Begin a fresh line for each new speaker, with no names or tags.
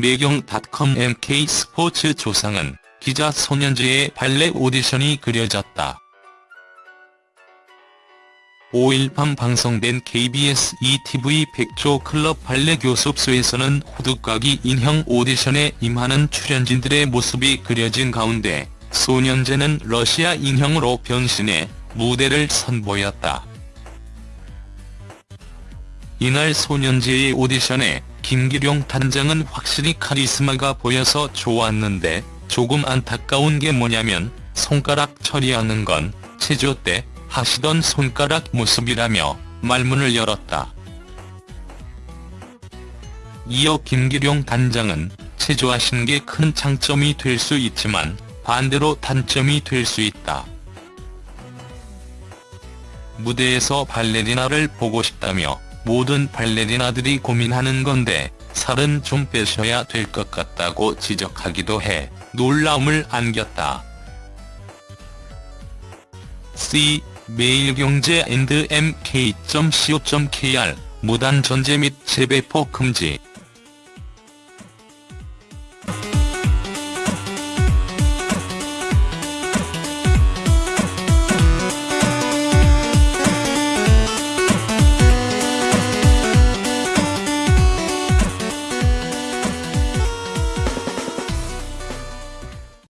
매경닷컴 MK스포츠 조상은 기자 손현재의 발레 오디션이 그려졌다. 5일 밤 방송된 KBS ETV 백조 클럽 발레 교습소에서는 호두까기 인형 오디션에 임하는 출연진들의 모습이 그려진 가운데 소년제는 러시아 인형으로 변신해 무대를 선보였다. 이날 소년제의 오디션에 김기룡 단장은 확실히 카리스마가 보여서 좋았는데 조금 안타까운 게 뭐냐면 손가락 처리하는 건 체조 때 하시던 손가락 모습이라며 말문을 열었다. 이어 김기룡 단장은 체조하신 게 큰 장점이 될 수 있지만 반대로 단점이 될 수 있다. 무대에서 발레리나를 보고 싶다며 모든 발레리나들이 고민하는 건데 살은 좀 빼셔야 될 것 같다고 지적하기도 해 놀라움을 안겼다. C 매일경제 and mk.co.kr 무단 전제 및 재배포 금지